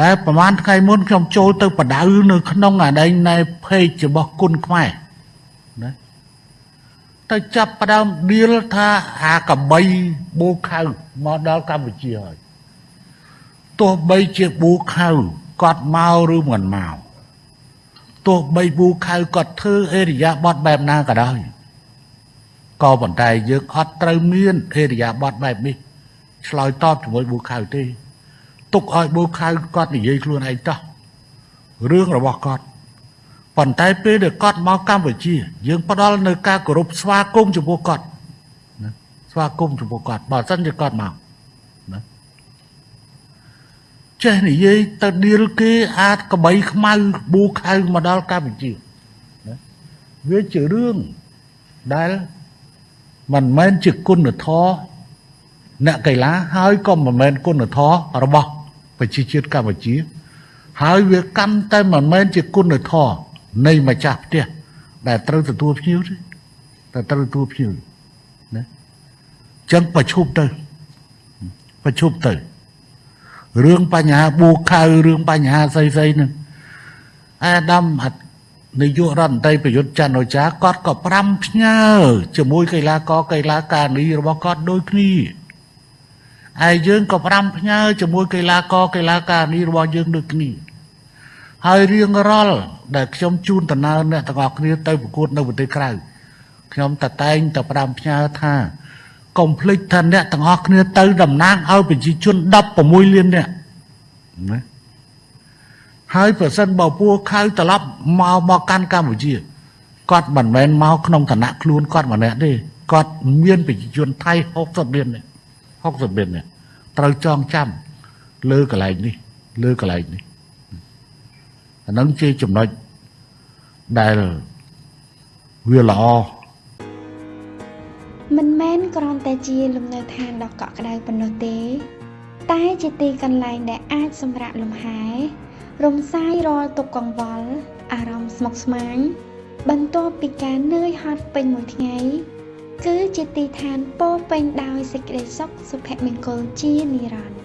តែប្រហែលថ្ងៃមុនខ្ញុំចូលទៅបដៅនៅក្នុងអាដែងនៃ page របស់គុណខ្មែរណាទៅចាប់ផ្ដើមឌីលថាអាកបីបូខៅមកដល់កម្ពុជាហើយទោះបីជាបូខៅគាត់មកឬមិនមកទោះបីបូខៅគាត់ធ្វើអេរិយាបថបែបណាក៏ដោយក៏ប៉ុន្តែយើងអត់ត្រូវមានអេរិយាបថបែបនេះឆ្លើយតបជាមួយបូខៅទេ ទុកឲ្យបូខៅគាត់និយាយខ្លួនឯងតោះរឿងរបស់គាត់ប៉ុន្តែពេលដែលគាត់មកកម្ពុជា យើងផ្ដល់នៅការគោរពស្វាគមន៍ចំពោះគាត់ណាស្វាគមន៍ចំពោះគាត់បើមិនជាគាត់មកណាចេះនិយាយទៅឌីលគេអាចក្បីខ្មៅប៊ូខៅមកដល់កម្ពុជាណាវាជារឿងដែលមិនមែនជាគុណធម៌អ្នកកីឡាហើយក៏មិនមែនគុណធម៌របស់ ប្រជាជាតិកម្ពុជា ហើយវាកាន់តែមិនមែនជាគុណធម៌នៃម្ចាស់ផ្ទះដែលត្រូវទទួលភ្ញៀវទេតែត្រូវទទួលភ្ញៀវណាចឹងប្រឈប់ទៅប្រឈប់ទៅរឿងបញ្ហាបួខៅរឿងបញ្ហាស្អីស្អីហ្នឹងអាដាមនាយករដ្ឋមន្ត្រីប្រយុទ្ធច័ន្ទអូចាគាត់ក៏ប្រាំផ្ញើជាមួយកីឡាករកីឡាការីរបស់គាត់ដូចគ្នា ហើយយើងក៏ប្រាំផ្ញើជាមួយកីឡាករកីឡាការីរបស់យើងដូចគ្នាហើយរៀងរាល់ដែលខ្ញុំជូនដំណើរអ្នកទាំងអស់គ្នាទៅប្រកួតនៅប្រទេសក្រៅខ្ញុំតតែងតែប្រាំផ្ញើថាកុំភ្លេចថាអ្នកទាំងអស់គ្នាទៅតំណាងឲ្យប្រជាជន16លាននាក់ណាហើយប្រសិនបើពួកខៅត្រឡប់មកមកកាន់កម្ពុជាគាត់មិនមែនមកក្នុងឋានៈខ្លួនគាត់ម្នាក់ទេគាត់មានប្រជាជនថៃ60លាននាក់ 60លាននាក់ត្រូវចងចាំលើកន្លែងនេះលើកន្លែងនេះអានឹងជាចំណុចដែលវាល្អមិនមែនគ្រាន់តែជាលំនៅឋានដ៏កក់ក្ដៅប៉ុណ្ណោះទេ តែជាទីកន្លែងដែលអាចសម្រាកលំហែរំសាយរាល់ទុក្ខកង្វល់អារម្មណ៍ស្មុគស្មាញបន្ទាប់ពីការនឿយហត់ពេញមួយថ្ងៃ គឺជាទីឋានពោពេញដោយសេចក្តីសុខសុភមង្គលជានិរន្តរ៍